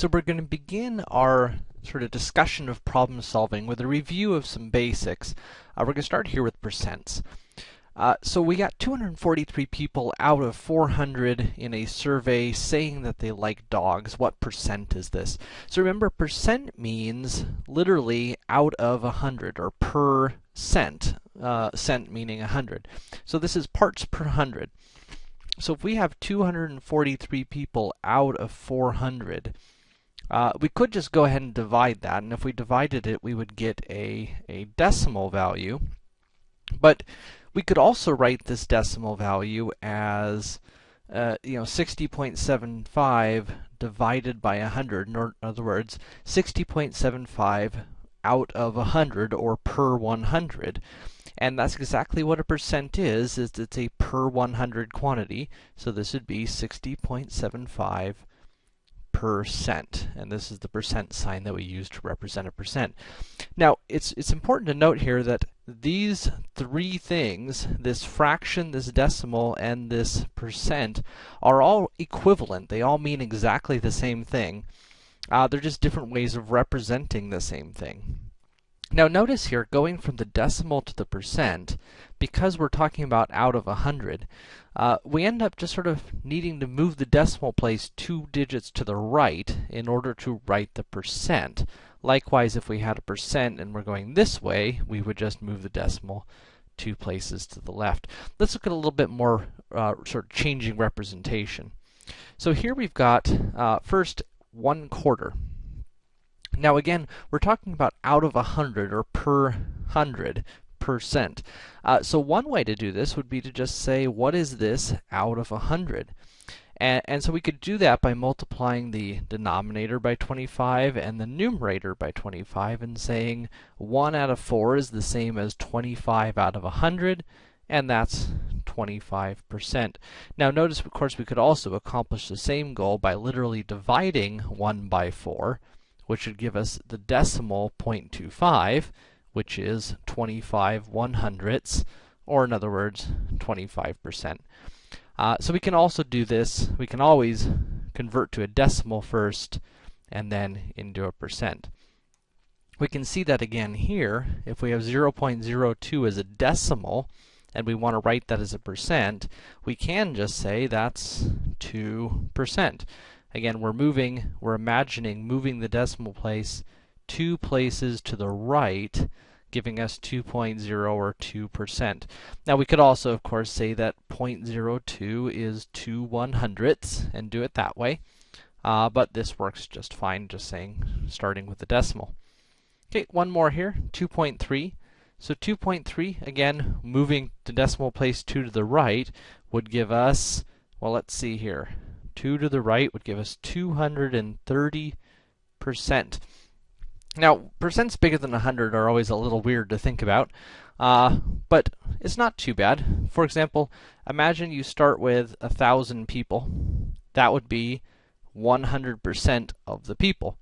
So we're going to begin our sort of discussion of problem solving with a review of some basics. Uh, we're going to start here with percents. Uh, so we got 243 people out of 400 in a survey saying that they like dogs. What percent is this? So remember, percent means literally out of 100 or per cent. Uh, cent meaning 100. So this is parts per 100. So if we have 243 people out of 400, uh, we could just go ahead and divide that, and if we divided it, we would get a, a decimal value. But we could also write this decimal value as, uh, you know, 60.75 divided by 100. In other words, 60.75 out of 100, or per 100. And that's exactly what a percent is, is it's a per 100 quantity. So this would be 60.75 percent, and this is the percent sign that we use to represent a percent. Now, it's, it's important to note here that these three things, this fraction, this decimal, and this percent, are all equivalent. They all mean exactly the same thing. Uh, they're just different ways of representing the same thing. Now notice here, going from the decimal to the percent, because we're talking about out of 100, uh, we end up just sort of needing to move the decimal place two digits to the right in order to write the percent. Likewise, if we had a percent and we're going this way, we would just move the decimal two places to the left. Let's look at a little bit more uh, sort of changing representation. So here we've got, uh, first, one quarter. Now again, we're talking about out of a hundred or per hundred percent. Uh, so one way to do this would be to just say, what is this out of a hundred? And, and, so we could do that by multiplying the denominator by 25 and the numerator by 25 and saying 1 out of 4 is the same as 25 out of 100, and that's 25%. Now notice, of course, we could also accomplish the same goal by literally dividing 1 by 4, which would give us the decimal 0.25, which is 25 one hundredths, or in other words, 25%. Uh, so we can also do this, we can always convert to a decimal first, and then into a percent. We can see that again here, if we have 0.02 as a decimal, and we want to write that as a percent, we can just say that's 2%. Again, we're moving, we're imagining moving the decimal place two places to the right, giving us 2.0 or 2%. Now we could also, of course, say that 0.02 is 2 one hundredths and do it that way. Uh, but this works just fine, just saying, starting with the decimal. Okay, one more here, 2.3. So 2.3, again, moving the decimal place 2 to the right, would give us, well, let's see here, 2 to the right would give us 230%. Now, percents bigger than 100 are always a little weird to think about, uh, but it's not too bad. For example, imagine you start with a thousand people. That would be 100% of the people.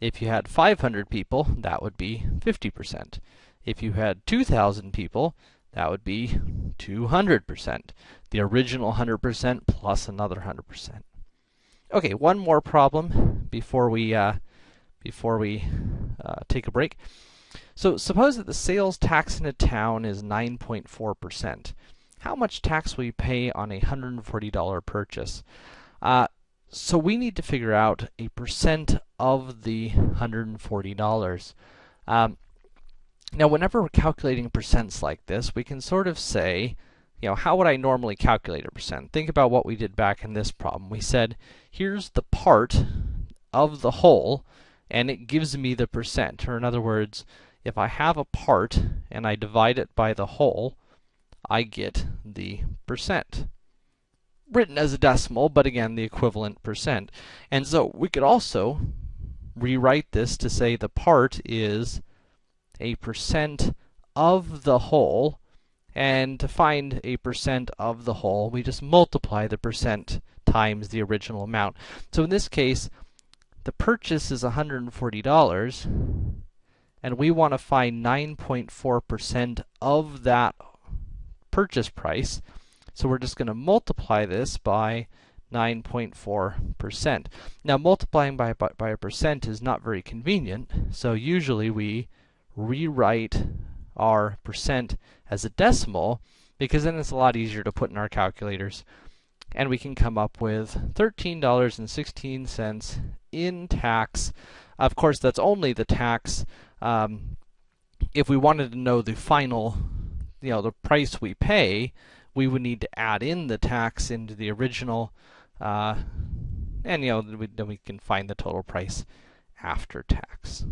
If you had 500 people, that would be 50%. If you had 2,000 people, that would be 200%. The original 100% plus another 100%. Okay, one more problem before we uh, before we uh, take a break. So suppose that the sales tax in a town is 9.4%. How much tax will you pay on a $140 purchase? Uh, so we need to figure out a percent of the $140. Um, now, whenever we're calculating percents like this, we can sort of say, you know, how would I normally calculate a percent? Think about what we did back in this problem. We said, here's the part of the whole, and it gives me the percent. Or in other words, if I have a part and I divide it by the whole, I get the percent. Written as a decimal, but again, the equivalent percent. And so we could also rewrite this to say the part is a percent of the whole, and to find a percent of the whole, we just multiply the percent times the original amount. So in this case, the purchase is $140, and we want to find 9.4% of that purchase price. So we're just going to multiply this by 9.4%. Now, multiplying by, by, by a percent is not very convenient, so usually we rewrite our percent as a decimal, because then it's a lot easier to put in our calculators. And we can come up with $13.16 in tax. Of course, that's only the tax. Um, if we wanted to know the final, you know, the price we pay, we would need to add in the tax into the original, uh, and you know, then we can find the total price after tax.